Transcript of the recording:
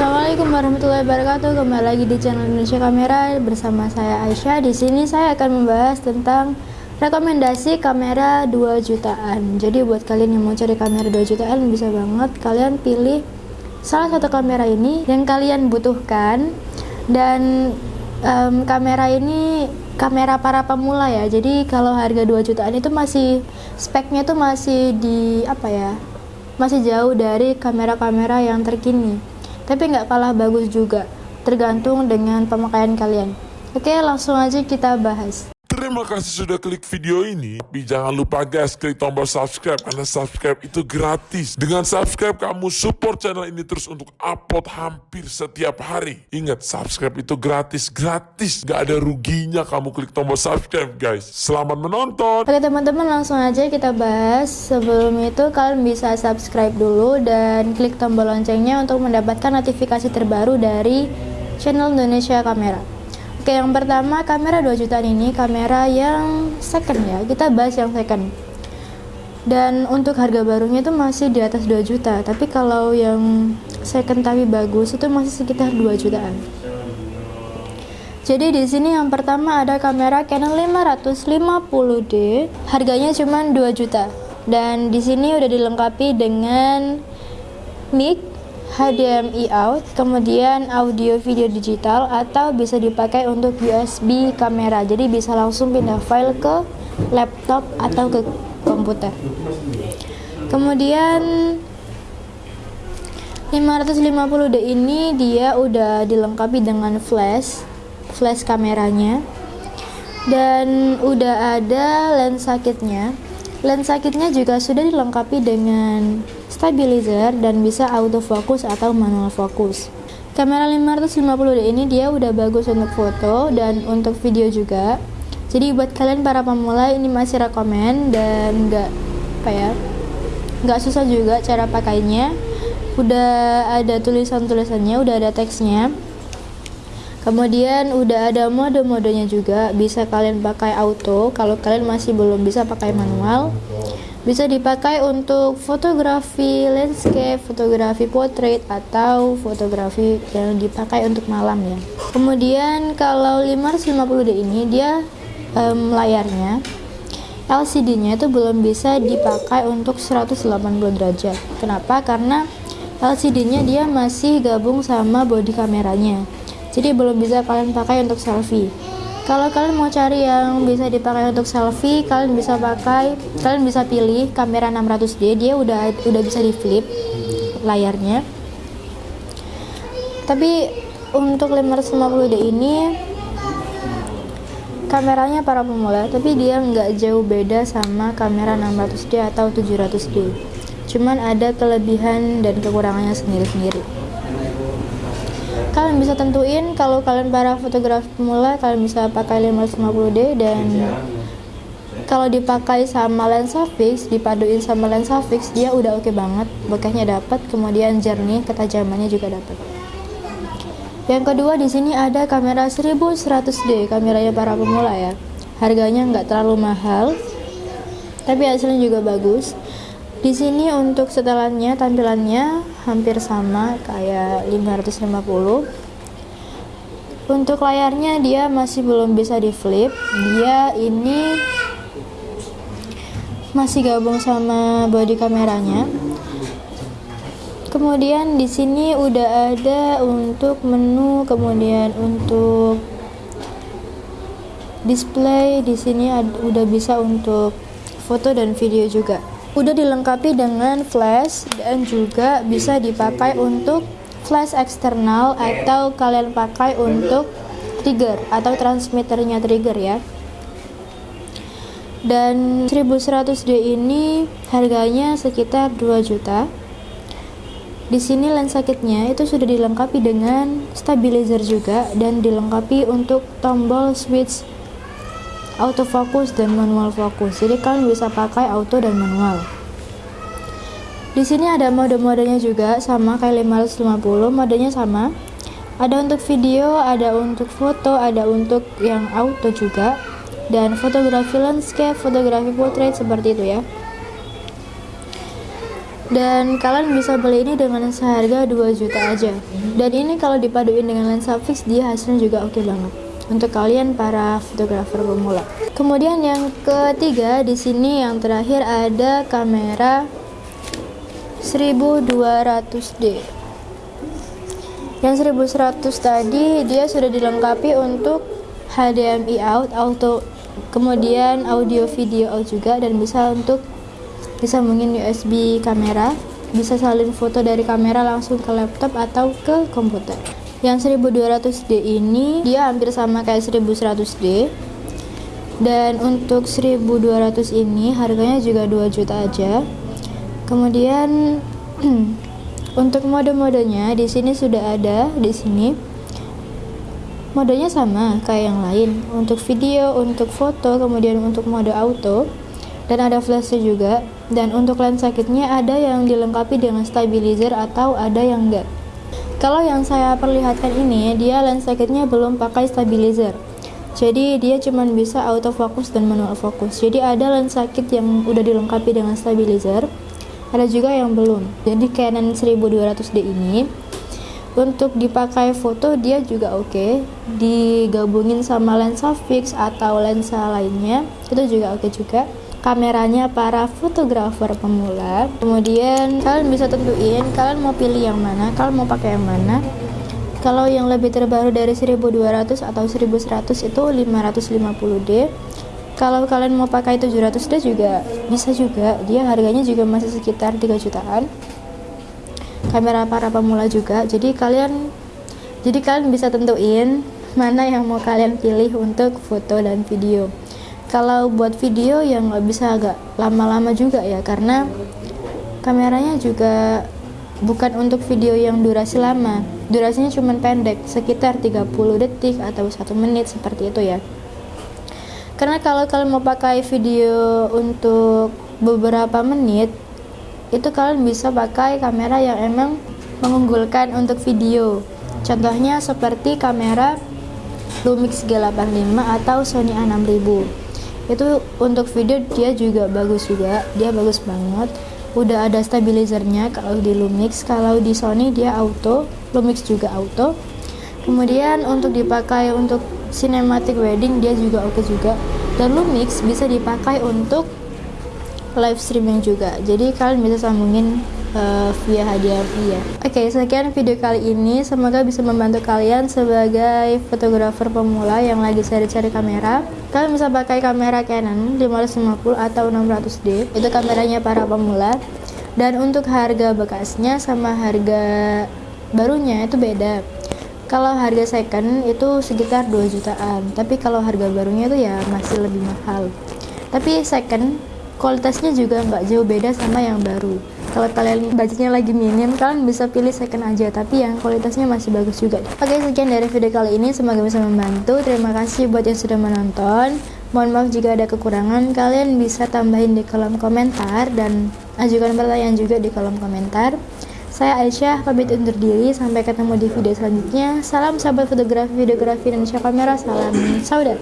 Assalamualaikum warahmatullahi wabarakatuh. Kembali lagi di channel Indonesia Kamera bersama saya Aisyah. Di sini saya akan membahas tentang rekomendasi kamera 2 jutaan. Jadi buat kalian yang mau cari kamera 2 jutaan bisa banget kalian pilih salah satu kamera ini yang kalian butuhkan dan um, kamera ini kamera para pemula ya. Jadi kalau harga 2 jutaan itu masih speknya itu masih di apa ya? Masih jauh dari kamera-kamera yang terkini tapi nggak kalah bagus juga tergantung dengan pemakaian kalian. Oke langsung aja kita bahas Terima kasih sudah klik video ini. Tapi jangan lupa guys, klik tombol subscribe karena subscribe itu gratis. Dengan subscribe kamu support channel ini terus untuk upload hampir setiap hari. Ingat, subscribe itu gratis, gratis. Gak ada ruginya kamu klik tombol subscribe guys. Selamat menonton. Oke teman-teman langsung aja kita bahas. Sebelum itu kalian bisa subscribe dulu dan klik tombol loncengnya untuk mendapatkan notifikasi terbaru dari channel Indonesia Kamera. Oke, yang pertama kamera 2 jutaan ini kamera yang second ya. Kita bahas yang second. Dan untuk harga barunya itu masih di atas 2 juta, tapi kalau yang second tapi bagus itu masih sekitar 2 jutaan. Jadi di sini yang pertama ada kamera Canon 550D, harganya cuma 2 juta. Dan di sini udah dilengkapi dengan mic HDMI out, kemudian audio video digital atau bisa dipakai untuk USB kamera. Jadi bisa langsung pindah file ke laptop atau ke komputer. Kemudian 550D ini dia udah dilengkapi dengan flash, flash kameranya. Dan udah ada lensa kitnya. Lensa kitnya juga sudah dilengkapi dengan stabilizer dan bisa autofocus atau manual fokus. Kamera 550D ini dia udah bagus untuk foto dan untuk video juga. Jadi buat kalian para pemula ini masih rekomend dan nggak apa ya nggak susah juga cara pakainya. Udah ada tulisan-tulisannya, udah ada teksnya. Kemudian udah ada mode-modenya juga, bisa kalian pakai auto kalau kalian masih belum bisa pakai manual bisa dipakai untuk fotografi landscape, fotografi portrait atau fotografi yang dipakai untuk malam ya. Kemudian kalau 550D ini dia um, layarnya LCD-nya itu belum bisa dipakai untuk 180 derajat. Kenapa? Karena LCD-nya dia masih gabung sama body kameranya. Jadi belum bisa kalian pakai untuk selfie. Kalau kalian mau cari yang bisa dipakai untuk selfie kalian bisa pakai kalian bisa pilih kamera 600D dia udah udah bisa di flip layarnya. Tapi untuk 550D ini kameranya para pemula tapi dia nggak jauh beda sama kamera 600D atau 700D cuman ada kelebihan dan kekurangannya sendiri-sendiri kalian bisa tentuin kalau kalian para fotografer pemula kalian bisa pakai 550D dan kalau dipakai sama lensa fix dipaduin sama lensa fix dia udah oke okay banget bokehnya dapat kemudian jernih ketajamannya juga dapat yang kedua di sini ada kamera 1100D kameranya para pemula ya. Harganya nggak terlalu mahal tapi hasilnya juga bagus. Di sini untuk setelannya tampilannya hampir sama kayak 550. Untuk layarnya dia masih belum bisa di flip. Dia ini masih gabung sama body kameranya. Kemudian di sini udah ada untuk menu, kemudian untuk display di sini udah bisa untuk foto dan video juga udah dilengkapi dengan flash dan juga bisa dipakai untuk flash eksternal atau kalian pakai untuk trigger atau transmitternya trigger ya dan 1100D ini harganya sekitar 2 juta di sini lensa kitnya itu sudah dilengkapi dengan stabilizer juga dan dilengkapi untuk tombol switch autofocus dan manual fokus. Jadi kalian bisa pakai auto dan manual. Di sini ada mode-modenya juga sama kayak 550, modenya sama. Ada untuk video, ada untuk foto, ada untuk yang auto juga. Dan fotografi landscape, fotografi portrait seperti itu ya. dan kalian bisa beli ini dengan seharga 2 juta aja dan ini kalau dipaduin dengan lensa fix dia hasilnya juga oke okay banget untuk kalian para fotografer pemula kemudian yang ketiga di sini yang terakhir ada kamera 1200D yang 1100 tadi dia sudah dilengkapi untuk HDMI out auto kemudian audio video out juga dan bisa untuk disambungin USB kamera. Bisa salin foto dari kamera langsung ke laptop atau ke komputer. Yang 1200D ini dia hampir sama kayak 1100D dan untuk 1200 ini harganya juga 2 juta aja kemudian untuk mode-modenya di sini sudah ada di sini. Modenya sama kayak yang lain. Untuk video untuk foto kemudian untuk mode auto. Dan ada flashnya juga. Dan untuk lensa kitnya ada yang dilengkapi dengan stabilizer atau ada yang enggak. Kalau yang saya perlihatkan ini dia lensa kitnya belum pakai stabilizer. Jadi dia cuma bisa autofocus dan manual fokus jadi ada lensa kit yang udah dilengkapi dengan stabilizer ada juga yang belum. Jadi Canon 1200D ini untuk dipakai foto dia juga oke. Okay. digabungin sama lensa fix atau lensa lainnya itu juga oke okay juga. Kameranya para fotografer pemula. Kemudian kalian bisa tentuin kalian mau pilih yang mana kalian mau pakai yang mana. Kalau yang lebih terbaru dari 1200 atau 1100 itu 550D kalau kalian mau pakai 700D juga bisa juga. Dia harganya juga masih sekitar 3 jutaan. Kamera para pemula juga. Jadi kalian jadi kalian bisa tentuin mana yang mau kalian pilih untuk foto dan video. Kalau buat video yang nggak bisa agak lama-lama juga ya karena kameranya juga bukan untuk video yang durasi lama. Durasinya cuma pendek sekitar 30 detik atau satu menit seperti itu ya karena kalau kalian mau pakai video untuk beberapa menit itu kalian bisa pakai kamera yang emang mengunggulkan untuk video. Contohnya seperti kamera Lumix G85 atau Sony A6000 itu untuk video dia juga bagus juga dia bagus banget. Udah ada stabilizernya kalau di Lumix kalau di Sony dia auto Lumix juga auto. Kemudian untuk dipakai untuk cinematic wedding dia juga oke juga dan Lumix bisa dipakai untuk live streaming juga jadi kalian bisa sambungin uh, via HDMI ya. Oke, okay, sekian video kali ini. Semoga bisa membantu kalian sebagai fotografer pemula yang lagi cari-cari kamera. Kalian bisa pakai kamera Canon 550 atau 600D. Itu kameranya para pemula. Dan untuk harga bekasnya sama harga barunya itu beda. Kalau harga second itu sekitar 2 jutaan, tapi kalau harga barunya itu ya masih lebih mahal. Tapi second kualitasnya juga nggak jauh beda sama yang baru. Kalau kalian budgetnya lagi minim kalian bisa pilih second aja. Tapi yang kualitasnya masih bagus juga. Oke sekian dari video kali ini. Semoga bisa membantu. Terima kasih buat yang sudah menonton. Mohon maaf jika ada kekurangan. Kalian bisa tambahin di kolom komentar dan ajukan pertanyaan juga di kolom komentar saya Aisyah, pamit undur diri. Sampai ketemu di video selanjutnya. Salam sahabat fotografi, videografi, dan kamera. Salam saudara.